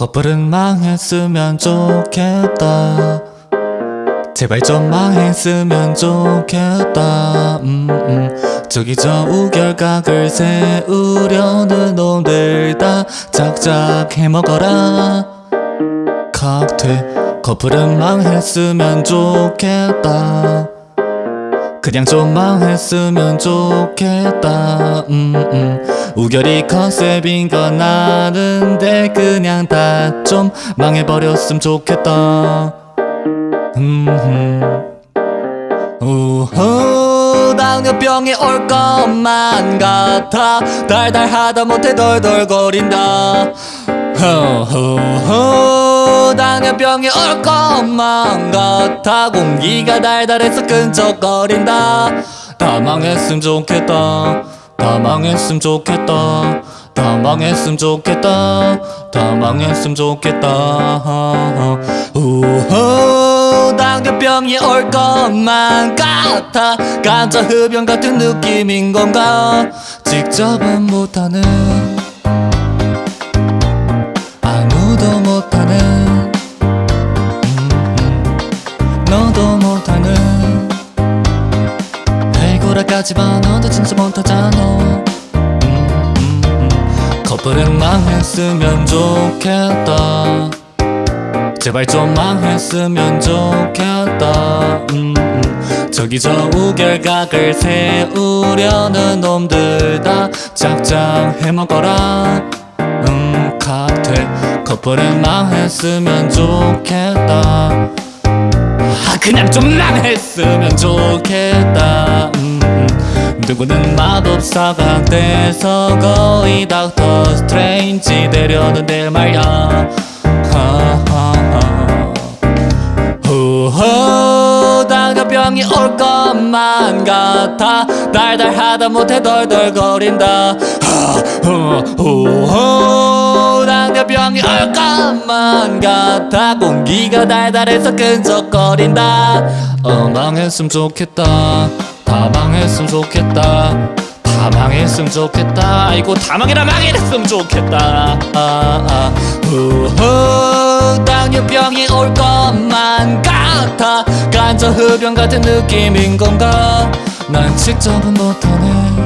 커플은 망했으면 좋겠다. 제발 좀 망했으면 좋겠다. 음, 음. 저기 저 우결각을 세우려는 놈들 다. 작작 해먹어라. 칵테일 커플은 망했으면 좋겠다 그냥 좀 망했으면 좋겠다 음, 음. 우결이 컨셉인 건 아는데 그냥 다 좀 망해버렸으면 좋겠다 음, 음. 우후 당뇨병이 올 것만 같아 달달하다 못해 덜덜거린다 당뇨병이 올 것만 같아 공기가 달달해서 끈적거린다 다 망했으면 좋겠다 다 망했으면 좋겠다 다 망했으면 좋겠다 다 망했으면 좋겠다 당뇨병이 올 것만 같아 감자 흡연 같은 느낌인 건가 직접은 못하는 못하는. 음, 너도 못하는. 해고라까지만 너도 진짜 못하잖아. 음, 음, 음. 커플은 망했으면 좋겠다. 제발 좀 망했으면 좋겠다. 음, 음. 저기 저 우결각을 세우려는 놈들 다 작작 해먹어라. 음 칵테일 커플은 망했으면 좋겠다. 아 그냥 좀 망했으면 좋겠다. 음, 음. 누구는 마법사가 돼서 거의 닥터 스트레인지 되려는 데 말야. 하하하. 후호 당뇨병이 올 것만 같아. 달달하다 못해 덜덜거린다. 후호 당뇨병이 올 것만 같아. 공기가 달달해서 끈적거린다. 어 망했으면 좋겠다. 다 망했으면 좋겠다. 다 망했으면 좋겠다. 아이고 다 망해라 망해랬으면 좋겠다. 아, 아. 후후 당뇨병이 올 것만 같아. 간접 흡연 같은 느낌인 건가? 난 직접은 못하네